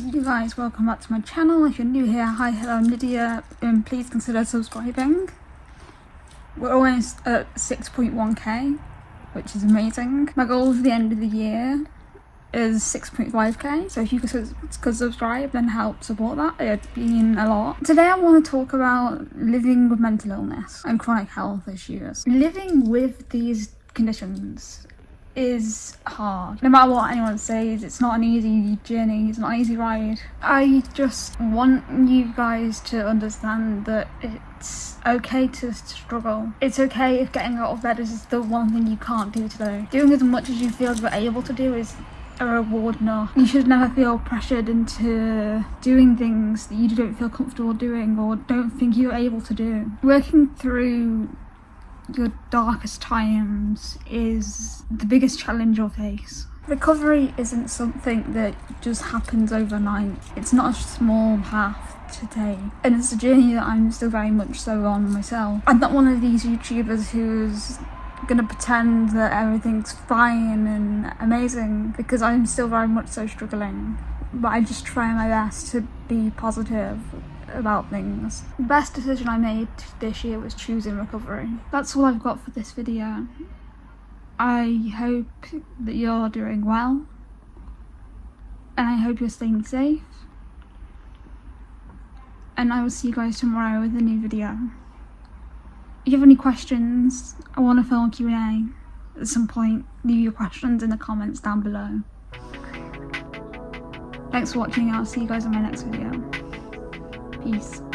you guys, welcome back to my channel. If you're new here, hi, hello, I'm Lydia, and please consider subscribing. We're almost at 6.1k, which is amazing. My goal for the end of the year is 6.5k, so if you could, subscribe and help support that, it'd mean a lot. Today I want to talk about living with mental illness and chronic health issues. Living with these conditions is hard. No matter what anyone says, it's not an easy journey, it's not an easy ride. I just want you guys to understand that it's okay to struggle. It's okay if getting out of bed is the one thing you can't do today. Doing as much as you feel you're able to do is a reward enough. You should never feel pressured into doing things that you don't feel comfortable doing or don't think you're able to do. Working through your darkest times is the biggest challenge you'll face. Recovery isn't something that just happens overnight. It's not a small path to take. And it's a journey that I'm still very much so on myself. I'm not one of these YouTubers who's gonna pretend that everything's fine and amazing because I'm still very much so struggling. But I just try my best to be positive about things. The best decision I made this year was choosing recovery. That's all I've got for this video. I hope that you're doing well and I hope you're staying safe and I will see you guys tomorrow with a new video. If you have any questions, I want to film a Q&A at some point, leave your questions in the comments down below. Thanks for watching, I'll see you guys in my next video. Peace.